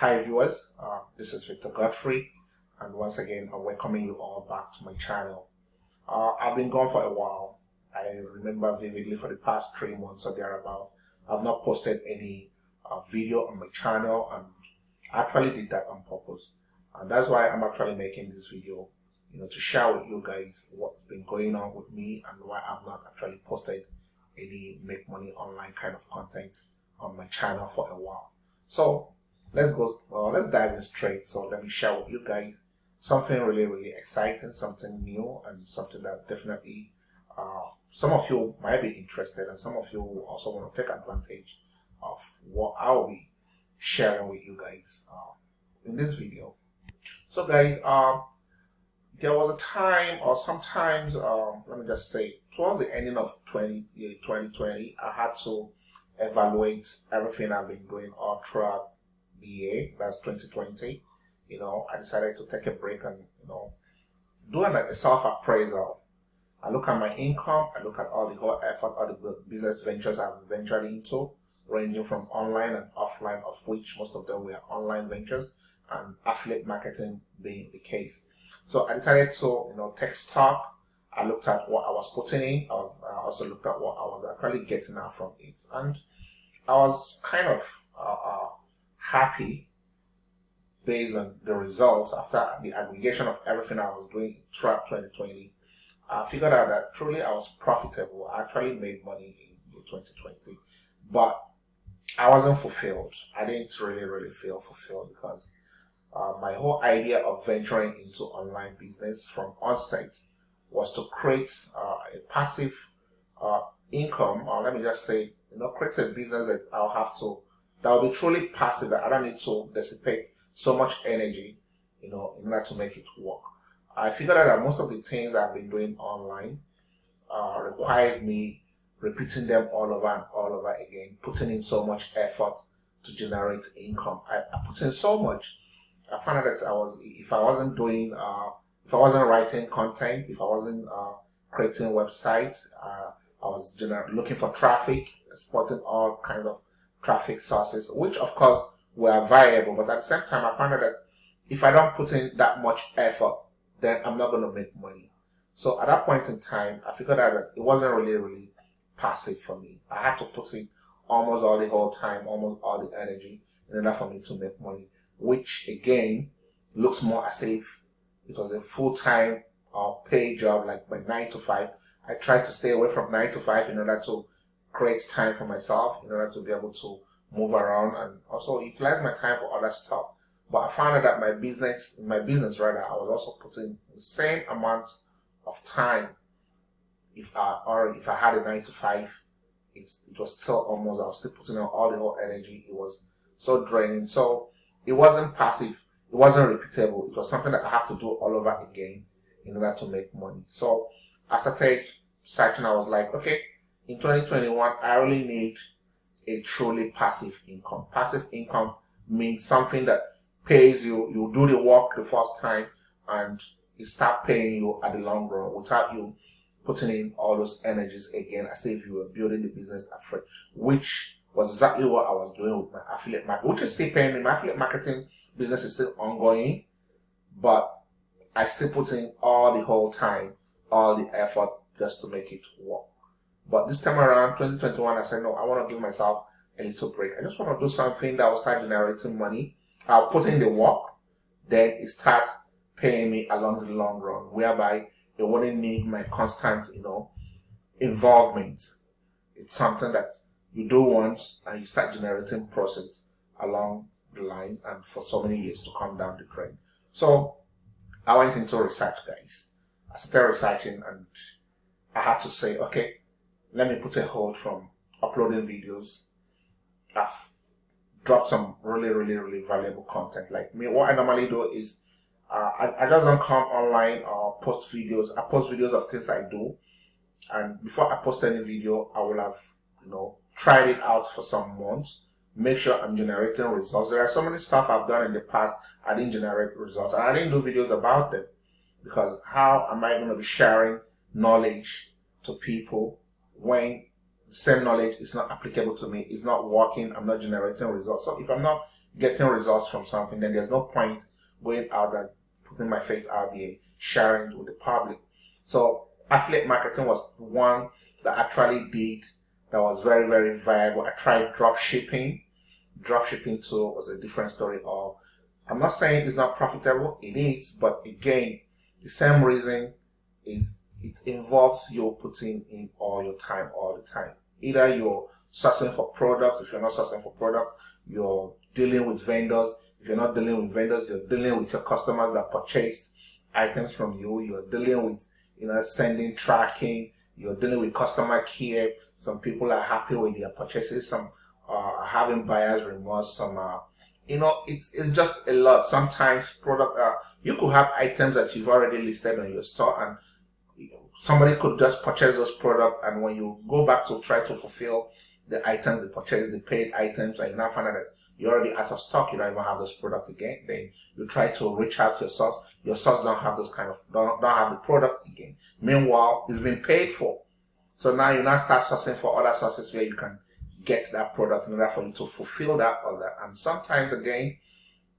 Hi viewers, uh, this is Victor Godfrey and once again I'm welcoming you all back to my channel. Uh, I've been gone for a while. I remember vividly for the past three months or thereabout. I've not posted any uh, video on my channel and I actually did that on purpose. And that's why I'm actually making this video, you know, to share with you guys what's been going on with me and why I've not actually posted any make money online kind of content on my channel for a while. So let's go well let's dive in straight. So let me share with you guys something really really exciting something new and something that definitely uh, some of you might be interested and some of you also want to take advantage of what I'll be sharing with you guys uh, in this video. So guys um, there was a time or sometimes um, let me just say towards the ending of 20, 2020 I had to evaluate everything I've been doing all throughout year, that's 2020, you know, I decided to take a break and, you know, do a self-appraisal. I look at my income, I look at all the whole effort, all the business ventures I've ventured into, ranging from online and offline, of which most of them were online ventures, and affiliate marketing being the case. So I decided to, you know, take stock. I looked at what I was putting in. I, was, I also looked at what I was actually getting out from it. And I was kind of uh, uh, happy based on the results after the aggregation of everything I was doing throughout 2020. I figured out that truly I was profitable. I actually made money in 2020, but I wasn't fulfilled. I didn't really, really feel fulfilled because uh, my whole idea of venturing into online business from onset was to create uh, a passive uh, income, or let me just say, you know, create a business that I'll have to that will be truly passive that I don't need to dissipate so much energy, you know, in order to make it work. I figured out that most of the things I've been doing online uh, requires me repeating them all over and all over again, putting in so much effort to generate income. I, I put in so much. I found out that I was, if I wasn't doing, uh, if I wasn't writing content, if I wasn't uh, creating websites, uh, I was looking for traffic, exporting all kinds of traffic sources, which of course were viable, but at the same time, I found out that if I don't put in that much effort, then I'm not going to make money. So at that point in time, I figured out that it wasn't really, really passive for me. I had to put in almost all the whole time, almost all the energy in order for me to make money, which again looks more as if it was a full-time or paid job, like my nine to five. I tried to stay away from nine to five in order to create time for myself in order to be able to move around and also utilize my time for other stuff. But I found out that my business, my business rather, I was also putting the same amount of time. If I or if I had a nine to five, it, it was still almost I was still putting out all the whole energy. It was so draining. So it wasn't passive. It wasn't repeatable. It was something that I have to do all over again in order to make money. So I started searching. I was like, okay, in 2021, I only need a truly passive income. Passive income means something that pays you, you do the work the first time and it start paying you at the long run without you putting in all those energies again as if you were building the business afresh, which was exactly what I was doing with my affiliate marketing, which is still paying me. My affiliate marketing business is still ongoing, but I still put in all the whole time, all the effort just to make it work. But this time around, 2021, I said, no, I want to give myself a little break. I just want to do something that will start generating money. I'll put in the work, then it starts paying me along the long run, whereby it wouldn't need my constant, you know, involvement. It's something that you do once and you start generating profits along the line and for so many years to come down the drain. So I went into research, guys. I started researching and I had to say, okay, let me put a hold from uploading videos. I've dropped some really, really, really valuable content. Like me, what I normally do is uh, I, I just don't come online or post videos. I post videos of things I do. And before I post any video, I will have, you know, tried it out for some months. Make sure I'm generating results. There are so many stuff I've done in the past. I didn't generate results and I didn't do videos about them because how am I going to be sharing knowledge to people when same knowledge is not applicable to me, it's not working, I'm not generating results. So if I'm not getting results from something, then there's no point going out and putting my face out there, sharing with the public. So affiliate marketing was one that actually did that was very, very viable. I tried drop shipping. Drop shipping too was a different story of I'm not saying it's not profitable, it is, but again, the same reason is it involves you putting in all your time all the time. Either you're sourcing for products, if you're not sourcing for products, you're dealing with vendors. If you're not dealing with vendors, you're dealing with your customers that purchased items from you. You're dealing with, you know, sending tracking. You're dealing with customer care. Some people are happy with their purchases. Some are having buyer's remorse. Some are, you know, it's it's just a lot. Sometimes product, uh, you could have items that you've already listed on your store and somebody could just purchase this product and when you go back to try to fulfill the items they purchased, the paid items, and you now find out that you're already out of stock, you don't even have this product again, then you try to reach out to your source, your source don't have those kind of, don't, don't have the product again. Meanwhile, it's been paid for. So now you now start sourcing for other sources where you can get that product in order for you to fulfill that order. And sometimes again,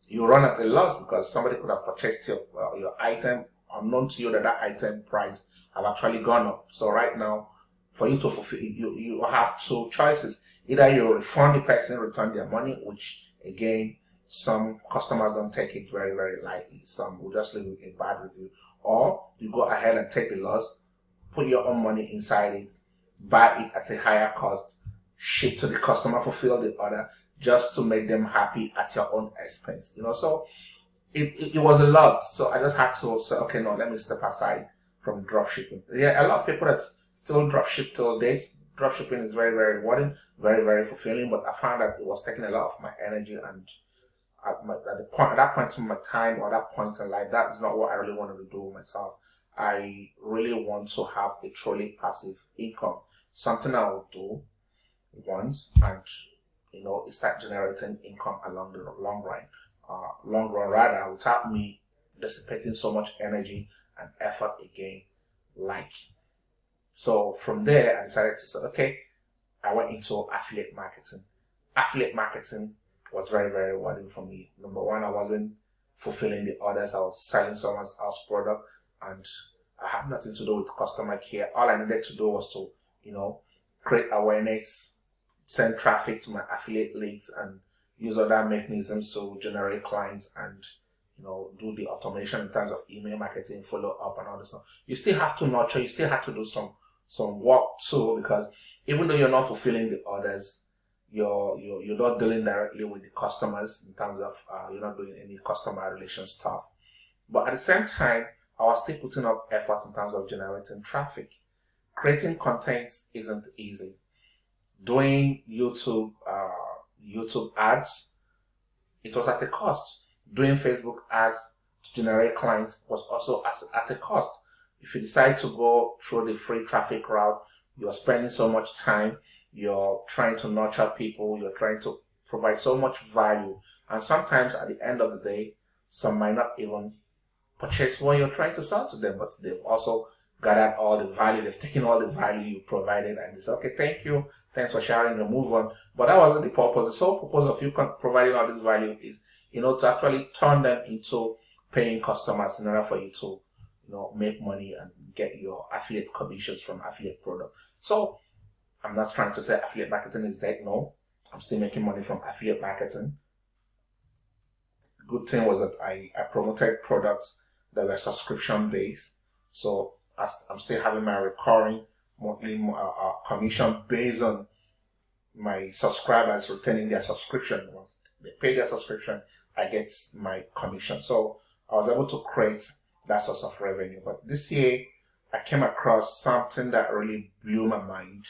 you run at a loss because somebody could have purchased your, well, your item unknown to you that that item price have actually gone up. So right now, for you to fulfill, you, you have two choices. Either you refund the person, return their money, which again, some customers don't take it very, very lightly. Some will just leave a bad review. Or you go ahead and take the loss, put your own money inside it, buy it at a higher cost, ship to the customer, fulfill the order, just to make them happy at your own expense. You know, so it, it, it, was a lot. So I just had to say, okay, no, let me step aside from drop shipping. Yeah, a lot of people that still drop ship till date. Drop shipping is very, very rewarding, very, very fulfilling, but I found that it was taking a lot of my energy and at, my, at the point, at that point in my time or that point in life, that is not what I really wanted to do myself. I really want to have a truly passive income, something I will do once and, you know, start generating income along the long run uh, long run rather without me dissipating so much energy and effort again like. So from there i decided to say okay i went into affiliate marketing. Affiliate marketing was very very rewarding for me. Number one i wasn't fulfilling the orders. I was selling someone else's product and i had nothing to do with customer care. All i needed to do was to you know create awareness send traffic to my affiliate links and use other mechanisms to generate clients and you know do the automation in terms of email marketing, follow up, and all this stuff. You still have to nurture. You still have to do some some work too because even though you're not fulfilling the orders, you're you're, you're not dealing directly with the customers in terms of uh, you're not doing any customer relation stuff. But at the same time, I was still putting up effort in terms of generating traffic. Creating content isn't easy. Doing YouTube uh, YouTube ads, it was at a cost. Doing Facebook ads to generate clients was also at a cost. If you decide to go through the free traffic route, you're spending so much time, you're trying to nurture people, you're trying to provide so much value. And sometimes at the end of the day, some might not even purchase what you're trying to sell to them, but they've also gathered all the value, they've taken all the value you provided and they say, okay, thank you, thanks for sharing your move on. But that wasn't the purpose. The sole purpose of you providing all this value is, you know, to actually turn them into paying customers in order for you to, you know, make money and get your affiliate commissions from affiliate product. So I'm not trying to say affiliate marketing is dead. No, I'm still making money from affiliate marketing. Good thing was that I, I promoted products that were subscription based. So I'm still having my recurring monthly uh, uh, commission based on my subscribers returning their subscription. Once they pay their subscription, I get my commission. So I was able to create that source of revenue. But this year, I came across something that really blew my mind.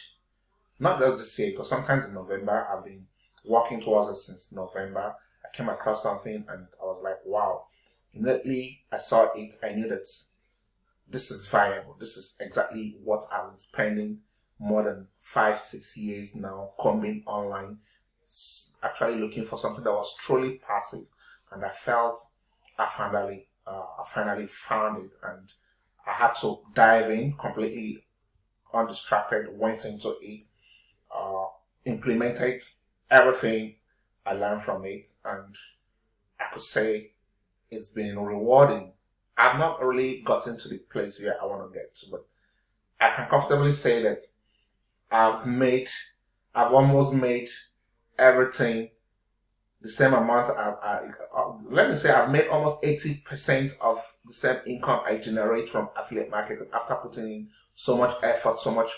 Not just this year, because sometimes in November, I've been working towards it since November. I came across something and I was like, wow. Immediately I saw it, I knew that this is viable. This is exactly what I've been spending more than five, six years now coming online, actually looking for something that was truly passive. And I felt I finally, uh, I finally found it and I had to dive in completely undistracted, went into it, uh, implemented everything I learned from it, and I could say it's been rewarding. I've not really gotten to the place where I want to get to, but I can comfortably say that I've made, I've almost made everything the same amount. I, I, uh, let me say I've made almost 80% of the same income I generate from affiliate marketing after putting in so much effort, so much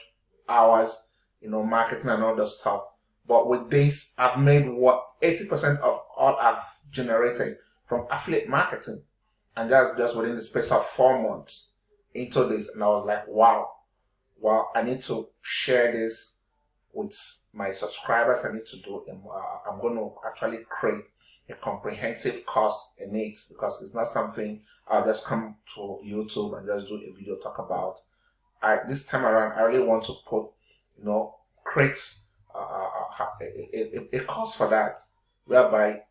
hours, you know, marketing and all that stuff. But with this, I've made what 80% of all I've generated from affiliate marketing. And that's just within the space of four months into this. And I was like, wow, well, I need to share this with my subscribers. I need to do, uh, I'm going to actually create a comprehensive course in it because it's not something I'll just come to YouTube and just do a video talk about. I, this time around, I really want to put, you know, create uh, uh a, a, a, course for that, whereby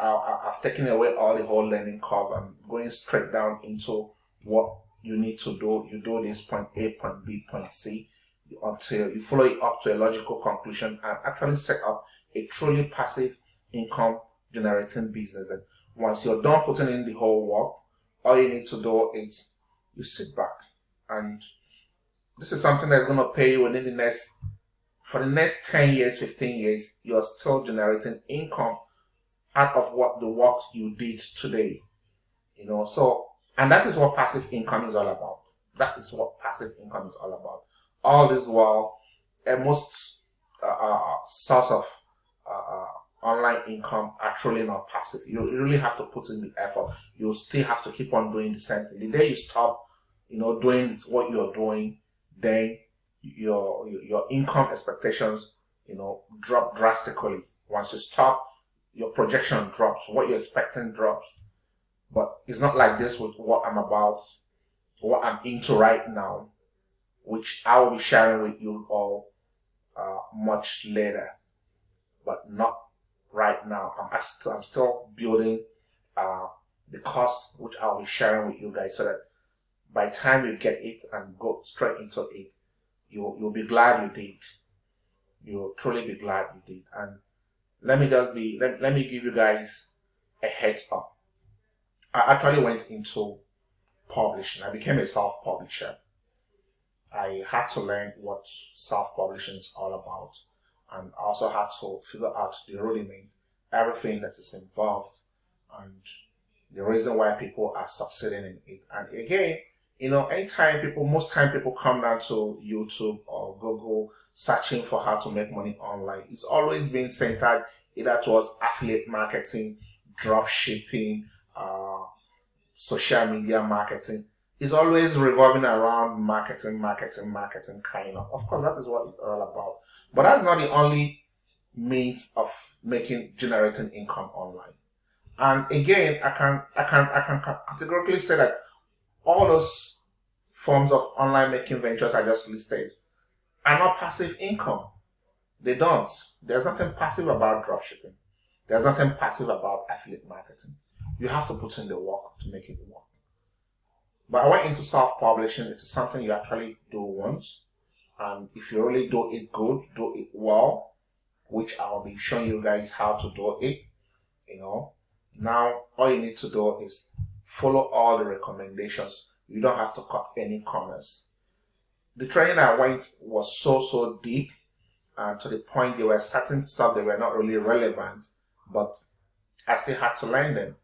I, have taken away all the whole learning curve and going straight down into what you need to do. You do this point A, point B, point C until you follow it up to a logical conclusion and actually set up a truly passive income generating business. And once you're done putting in the whole work, all you need to do is you sit back and this is something that's going to pay you within the next for the next 10 years 15 years you're still generating income out of what the work you did today you know? So and that is what passive income is all about. That is what passive income is all about. All this while a most uh, uh, source of uh, uh, online income are truly not passive. You really have to put in the effort. You still have to keep on doing the same thing. The day you stop you know doing what you're doing then your your income expectations you know drop drastically. Once you stop your projection drops what you're expecting drops but it's not like this with what i'm about what i'm into right now which i will be sharing with you all uh, much later but not right now i'm, still, I'm still building uh, the course which i'll be sharing with you guys so that by time you get it and go straight into it you you'll be glad you did. You'll truly be glad you did. And let me just be let, let me give you guys a heads up. I actually went into publishing. I became a self-publisher. I had to learn what self-publishing is all about. And I also had to figure out the rudiment, everything that is involved, and the reason why people are succeeding in it. And again, you know, anytime people, most time people come down to YouTube or Google searching for how to make money online, it's always been centered either towards affiliate marketing, drop shipping, uh, social media marketing. It's always revolving around marketing, marketing, marketing, kind of. Of course, that is what it's all about. But that's not the only means of making, generating income online. And again, I can, I can, I can categorically say that all those forms of online making ventures I just listed are not passive income. They don't. There's nothing passive about dropshipping. There's nothing passive about affiliate marketing. You have to put in the work to make it work. But I went into self-publishing. It is something you actually do once. And if you really do it good, do it well, which I'll be showing you guys how to do it, you know. Now, all you need to do is follow all the recommendations. You don't have to cut any corners. The training I went was so, so deep and to the point there were certain stuff that were not really relevant, but I still had to learn them.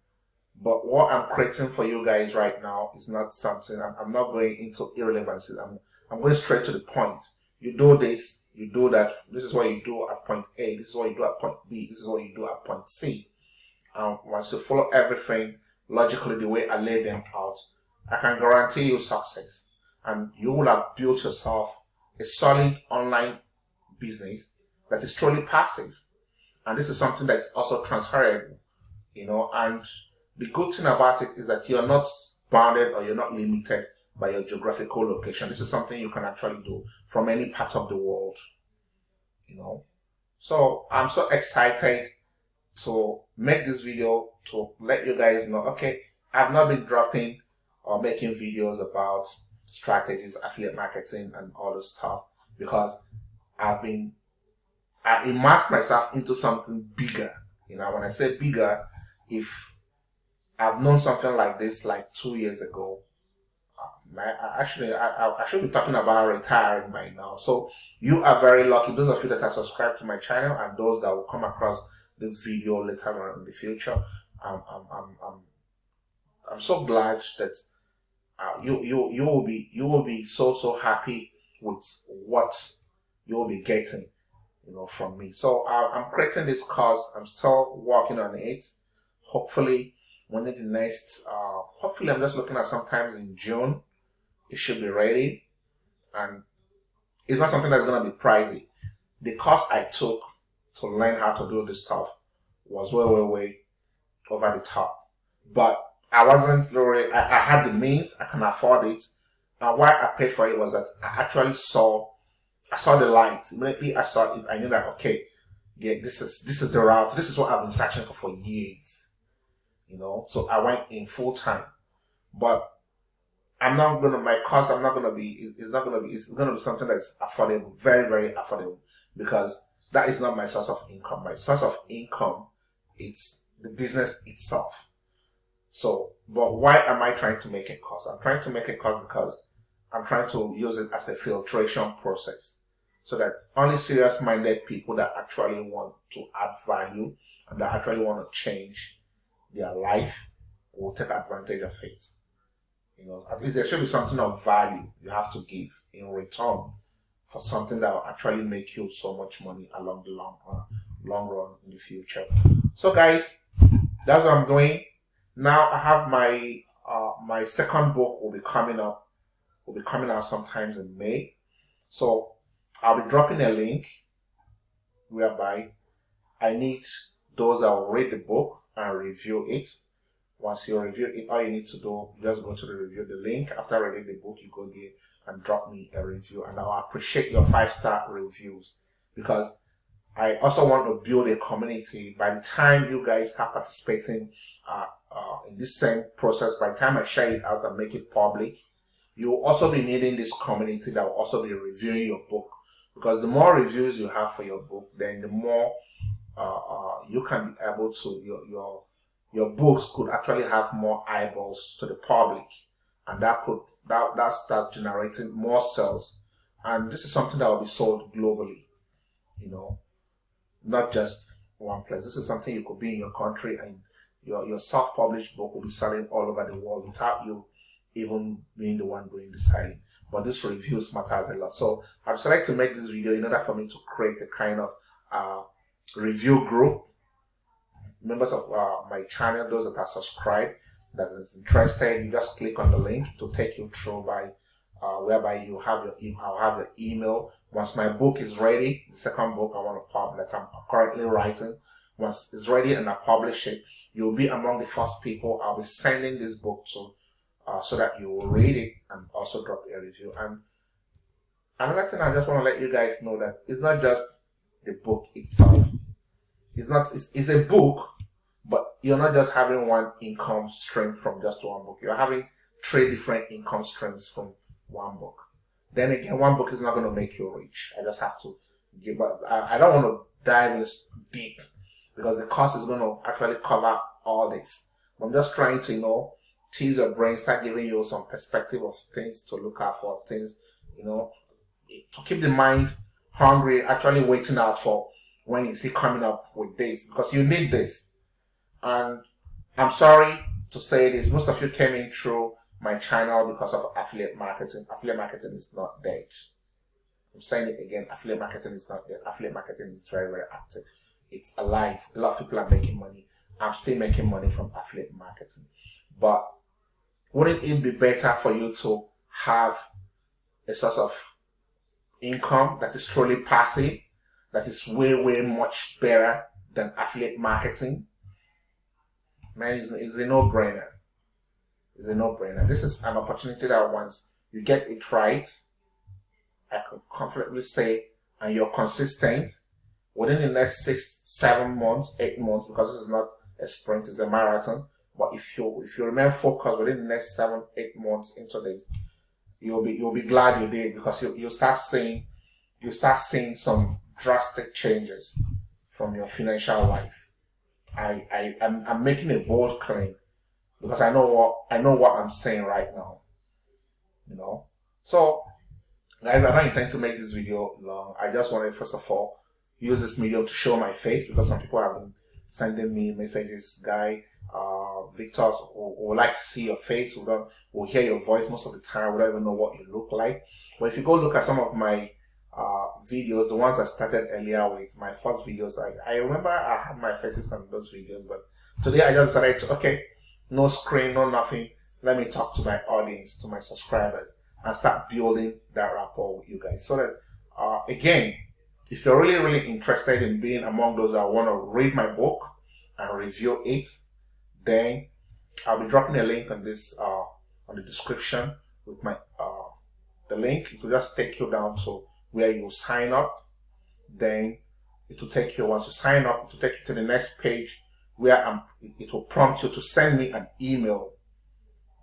But what I'm creating for you guys right now is not something, I'm, I'm not going into irrelevancies. I'm, I'm going straight to the point. You do this, you do that. This is what you do at point A. This is what you do at point B. This is what you do at point C. And once you follow everything, logically the way I lay them out, I can guarantee you success. And you will have built yourself a solid online business that is truly passive. And this is something that's also transferable, you know, and the good thing about it is that you're not bounded or you're not limited by your geographical location. This is something you can actually do from any part of the world, you know. So I'm so excited to make this video to let you guys know, okay, I've not been dropping or making videos about strategies, affiliate marketing and all this stuff because I've been, I immersed myself into something bigger You know, when I say bigger, if I've known something like this like two years ago, um, I, actually, I, I should be talking about retiring by now. So you are very lucky. Those of you that are subscribed to my channel and those that will come across this video later on in the future, um, I'm, I'm, I'm, I'm so glad that uh, you, you, you will be, you will be so, so happy with what you will be getting you know, from me. So uh, I'm creating this course. I'm still working on it. Hopefully, when the next, uh, hopefully, I'm just looking at sometimes in June, it should be ready. And it's not something that's going to be pricey. The course I took to learn how to do this stuff was way, way, way over the top. But I wasn't really, I, I had the means, I can afford it. And why I paid for it was that I actually saw I saw the light. Immediately I saw it, I knew that okay, yeah, this is this is the route. This is what I've been searching for for years. You know, so I went in full time, but I'm not gonna my cost. I'm not gonna be. It's not gonna be. It's gonna be something that's affordable, very very affordable, because that is not my source of income. My source of income, it's the business itself. So, but why am I trying to make a cost? I'm trying to make a cost because I'm trying to use it as a filtration process so that only serious minded people that actually want to add value and that actually want to change their life will take advantage of it. You know, at least there should be something of value you have to give in return for something that will actually make you so much money along the long run, long run in the future. So guys, that's what I'm doing. Now I have my uh, my second book will be coming up. Will be coming out sometimes in May. So I'll be dropping a link whereby I need those that will read the book and review it. Once you review it, all you need to do, just go to the review the link. After reading the book, you go there and drop me a review. And I'll appreciate your five star reviews because I also want to build a community. By the time you guys start participating uh, this same process, by the time I share it out and make it public, you will also be needing this community that will also be reviewing your book because the more reviews you have for your book, then the more uh, uh, you can be able to your your your books could actually have more eyeballs to the public, and that could that that start generating more sales. And this is something that will be sold globally, you know, not just one place. This is something you could be in your country and your your self-published book will be selling all over the world without you even being the one doing the selling but this reviews matters a lot. So I've decided to make this video in order for me to create a kind of uh, review group. Members of uh, my channel, those that are subscribed, that is interested, you just click on the link to take you through by uh, whereby you have your email, I'll have your email. Once my book is ready, the second book I want to publish that I'm currently writing, once it's ready and I publish it, you'll be among the first people I'll be sending this book to uh, so that you will read it and also drop a review. And another thing I just want to let you guys know that it's not just the book itself. It's not. It's, it's a book, but you're not just having one income stream from just one book. You're having three different income streams from one book. Then again, one book is not going to make you rich. I just have to give. But I, I don't want to dive in deep because the cost is going to actually cover all this. I'm just trying to you know tease your brain, start giving you some perspective of things to look out for, things, you know, to keep the mind hungry, actually waiting out for when is he coming up with this, because you need this. And I'm sorry to say this, most of you came in through my channel because of affiliate marketing. Affiliate marketing is not dead. I'm saying it again, affiliate marketing is not dead. Affiliate marketing is very, very active. It's alive. A lot of people are making money. I'm still making money from affiliate marketing. But wouldn't it be better for you to have a source of income that is truly passive, that is way, way much better than affiliate marketing? Man, it's, it's a no-brainer. It's a no-brainer. This is an opportunity that once you get it right, I can confidently say, and you're consistent, within the next six, seven months, eight months, because this is not a sprint, it's a marathon, but if you if you remain focused within the next seven, eight months into this, you'll be you'll be glad you did because you you start seeing you start seeing some drastic changes from your financial life. I, I I'm, I'm making a bold claim because I know what I know what I'm saying right now. You know, so guys, I don't intend to make this video long. I just wanted first of all use this medium to show my face because some people have been sending me messages, guy. Uh, Victor would like to see your face. We don't, will hear your voice most of the time. We don't even know what you look like. But if you go look at some of my uh, videos, the ones I started earlier with, my first videos, I, I remember I had my faces on those videos, but today I just decided to, okay, no screen, no nothing. Let me talk to my audience, to my subscribers, and start building that rapport with you guys. So that, uh, again, if you're really, really interested in being among those that want to read my book and review it, then I'll be dropping a link on this, uh, on the description with my, uh, the link. It will just take you down to where you sign up. Then it will take you, once you sign up, it will take you to the next page where I'm, it will prompt you to send me an email.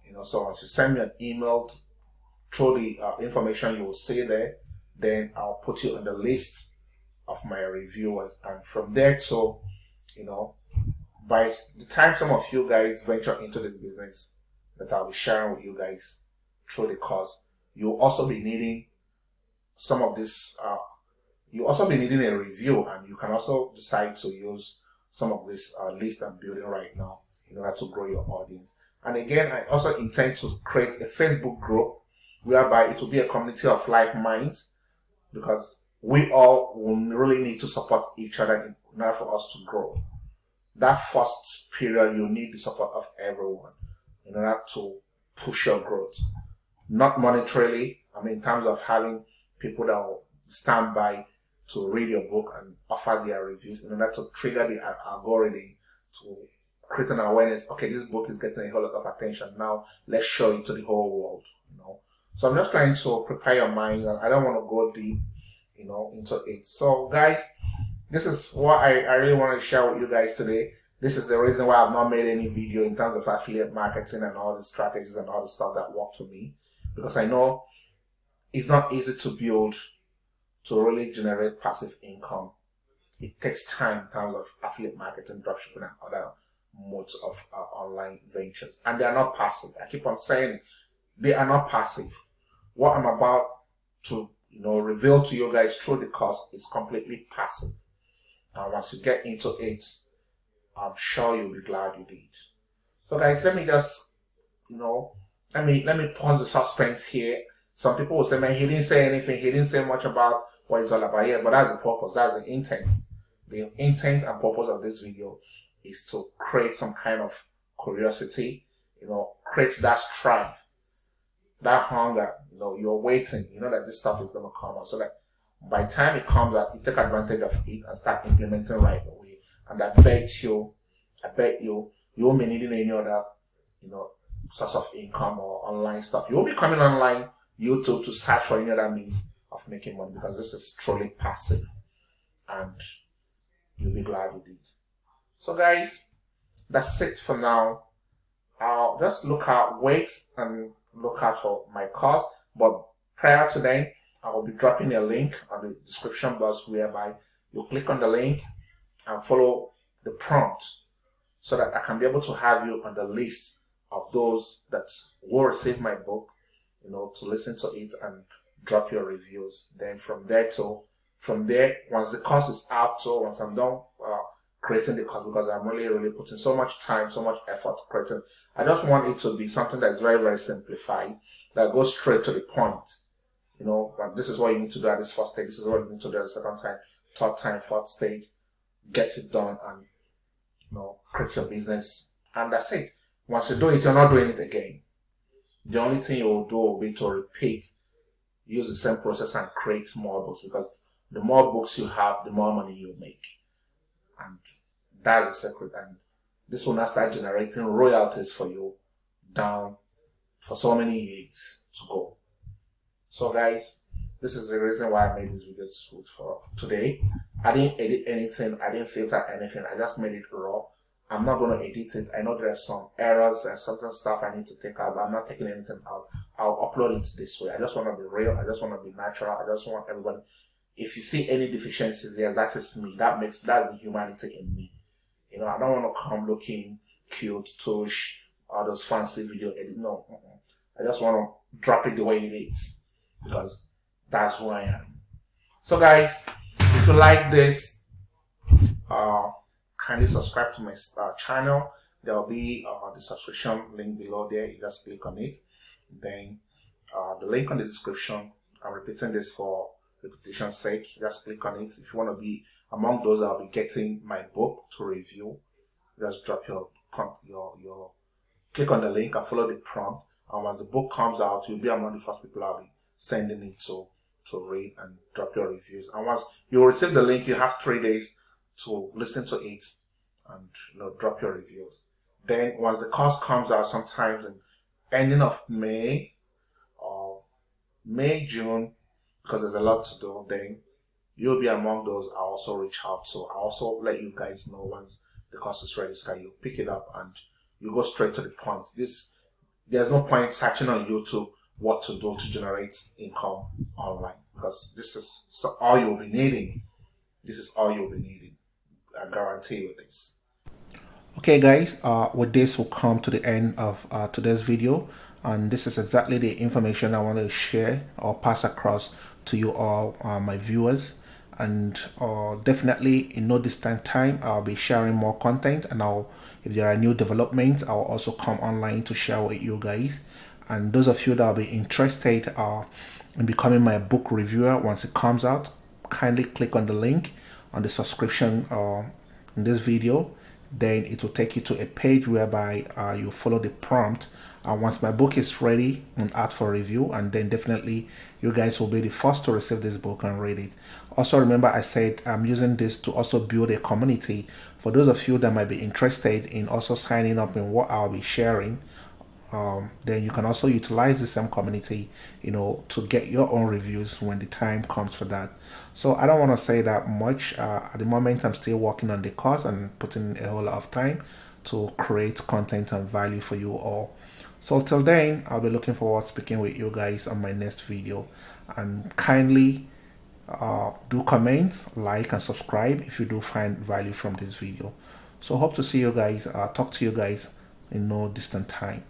You know, so once you send me an email through the uh, information you will see there, then I'll put you on the list of my reviewers. And from there to, you know, by the time some of you guys venture into this business that I'll be sharing with you guys through the course, you'll also be needing some of this, uh, you also be needing a review and you can also decide to use some of this uh, list I'm building right now in order to grow your audience. And again, I also intend to create a Facebook group whereby it will be a community of like minds because we all will really need to support each other in order for us to grow. That first period, you need the support of everyone in order to push your growth. Not monetarily, I mean, in terms of having people that will stand by to read your book and offer their reviews in order to trigger the algorithm to create an awareness. Okay, this book is getting a whole lot of attention. Now let's show it to the whole world. You know, so I'm just trying to prepare your mind, I don't want to go deep, you know, into it. So guys, this is what I, I really want to share with you guys today. This is the reason why I've not made any video in terms of affiliate marketing and all the strategies and all the stuff that work for me because I know it's not easy to build to really generate passive income. It takes time in terms of affiliate marketing, dropshipping, and other modes of uh, online ventures. And they are not passive. I keep on saying it. They are not passive. What I'm about to you know reveal to you guys through the course is completely passive. And once you get into it, I'm sure you'll be glad you did. So guys, let me just you know let me let me pause the suspense here. Some people will say, man, he didn't say anything. He didn't say much about what it's all about. Yeah, but that's the purpose. That's the intent. The intent and purpose of this video is to create some kind of curiosity, you know, create that strife, that hunger, you know, you're waiting, you know that this stuff is going to come out. So that by time it comes out, you take advantage of it and start implementing right away. And I bet you, I bet you, you won't be needing any other, you know, source of income or online stuff. You won't be coming online YouTube to search for any other means of making money because this is truly passive and you'll be glad you did. So guys, that's it for now. I'll just look at wait and look out for my course. But prior to then, I will be dropping a link on the description box whereby you click on the link and follow the prompt so that I can be able to have you on the list of those that will receive my book, you know, to listen to it and drop your reviews. Then from there to from there, once the course is out, so once I'm done creating the course, because I'm really, really putting so much time, so much effort creating, I just want it to be something that is very, very simplified, that goes straight to the point. You know, this is what you need to do at this first stage, this is what you need to do at the second time, third time, fourth stage, get it done and, you know, create your business. And that's it. Once you do it, you're not doing it again. The only thing you will do will be to repeat use the same process and create more books because the more books you have, the more money you make. And that's the secret. And this will now start generating royalties for you down for so many years to go. So guys, this is the reason why I made this video for today. I didn't edit anything, I didn't filter anything, I just made it raw. I'm not going to edit it. I know there are some errors and certain stuff I need to take out, but I'm not taking anything out. I'll upload it this way. I just want to be real. I just want to be natural. I just want everybody. If you see any deficiencies, yes, that is me. That makes that's the humanity in me. You know, I don't want to come looking cute, touch, all those fancy video edit. No, I just want to drop it the way it is because that's who I am. So guys, if you like this, uh, kindly subscribe to my uh, channel. There will be uh, the subscription link below there. You just click on it. Then uh, the link on the description. I'm repeating this for repetition's sake. Just click on it. If you want to be among those will be getting my book to review, just drop your your your click on the link and follow the prompt. And as the book comes out, you'll be among the first people I'll be sending it to to read and drop your reviews. And once you receive the link, you have three days to listen to it and you know drop your reviews. Then once the course comes out, sometimes in ending of May or May June, because there's a lot to do, then you'll be among those I also reach out. So I also let you guys know once the course is ready, so you pick it up and you go straight to the point. This there's no point searching on YouTube what to do to generate income online because this is so all you'll be needing. This is all you'll be needing. I guarantee you this. Okay guys, uh, with this we'll come to the end of uh, today's video and this is exactly the information I want to share or pass across to you all uh, my viewers. And uh, definitely in no distant time I'll be sharing more content. And I'll if there are new developments I'll also come online to share with you guys. And those of you that will be interested uh, in becoming my book reviewer once it comes out kindly click on the link on the subscription uh, in this video then it will take you to a page whereby uh, you follow the prompt. And once my book is ready and out for review and then definitely you guys will be the first to receive this book and read it. Also remember i said i'm using this to also build a community. For those of you that might be interested in also signing up in what i'll be sharing um, then you can also utilize the same community you know to get your own reviews when the time comes for that so i don't want to say that much uh, at the moment i'm still working on the course and putting a whole lot of time to create content and value for you all. So till then i'll be looking forward to speaking with you guys on my next video. And kindly uh, do comment like and subscribe if you do find value from this video. So hope to see you guys uh, talk to you guys in no distant time